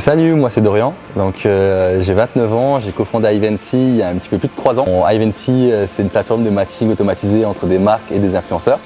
Salut, moi c'est Dorian, donc euh, j'ai 29 ans, j'ai cofondé Ivancy il y a un petit peu plus de 3 ans. Bon, Ivancy euh, c'est une plateforme de matching automatisée entre des marques et des influenceurs.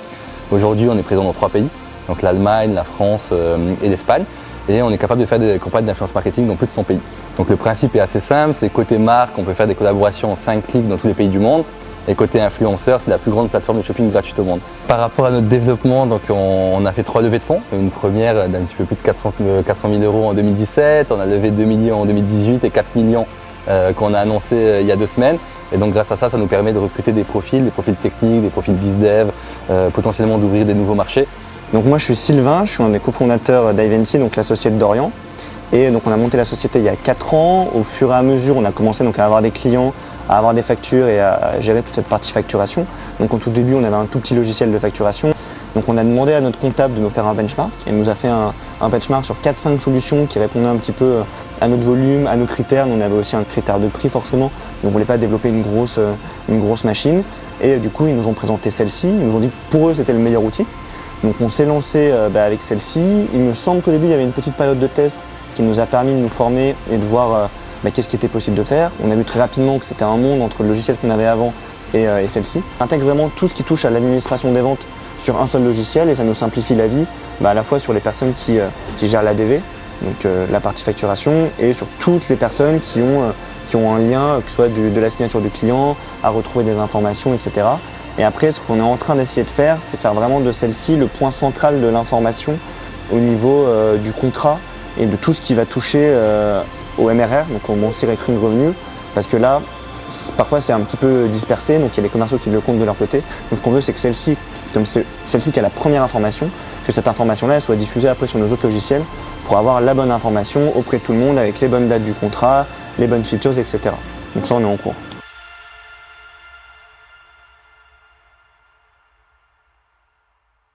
Aujourd'hui on est présent dans trois pays, donc l'Allemagne, la France euh, et l'Espagne et on est capable de faire des campagnes d'influence marketing dans plus de 100 pays. Donc le principe est assez simple, c'est côté marque, on peut faire des collaborations en 5 clics dans tous les pays du monde et côté influenceur, c'est la plus grande plateforme de shopping gratuite au monde. Par rapport à notre développement, donc on, a fait trois levées de fonds. Une première d'un petit peu plus de 400, 400 000 euros en 2017, on a levé 2 millions en 2018 et 4 millions euh, qu'on a annoncé euh, il y a deux semaines. Et donc grâce à ça, ça nous permet de recruter des profils, des profils techniques, des profils bizdev, euh, potentiellement d'ouvrir des nouveaux marchés. Donc moi je suis Sylvain, je suis un des cofondateurs d'Ivency, donc l'associé d'Orient. Et donc on a monté la société il y a 4 ans. Au fur et à mesure, on a commencé donc à avoir des clients à avoir des factures et à gérer toute cette partie facturation. Donc au tout début, on avait un tout petit logiciel de facturation. Donc on a demandé à notre comptable de nous faire un benchmark et nous a fait un, benchmark sur 4-5 solutions qui répondaient un petit peu à notre volume, à nos critères. on avait aussi un critère de prix forcément, donc on ne voulait pas développer une grosse, une grosse machine. Et du coup, ils nous ont présenté celle-ci, ils nous ont dit que pour eux, c'était le meilleur outil. Donc on s'est lancé euh, bah, avec celle-ci. Il me semble qu'au début, il y avait une petite période de test qui nous a permis de nous former et de voir euh, qu'est-ce qui était possible de faire. On a vu très rapidement que c'était un monde entre le logiciel qu'on avait avant et, euh, celle-ci. Intègre vraiment tout ce qui touche à l'administration des ventes sur un seul logiciel et ça nous simplifie la vie bah, à la fois sur les personnes qui, euh, gèrent l'ADV, donc euh, la partie facturation, et sur toutes les personnes qui ont, qui ont un lien, que ce soit de la signature du client, à retrouver des informations, etc. Et après, ce qu'on est en train d'essayer de faire, c'est faire vraiment de celle-ci le point central de l'information au niveau du contrat et de tout ce qui va toucher au MRR, donc au Monthly Recurring Revenu, parce que là, parfois c'est un petit peu dispersé, donc il y a les commerciaux qui le comptent de leur côté. Donc ce qu'on veut, c'est que celle-ci, comme celle-ci qui a la première information, que cette information-là soit diffusée après sur nos autres logiciels pour avoir la bonne information auprès de tout le monde avec les bonnes dates du contrat, les bonnes features, etc. Donc ça, on est en cours.